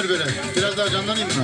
Amir böyle? Biraz daha canlanayım mı?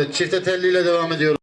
Evet, çifte telliyle devam ediyoruz.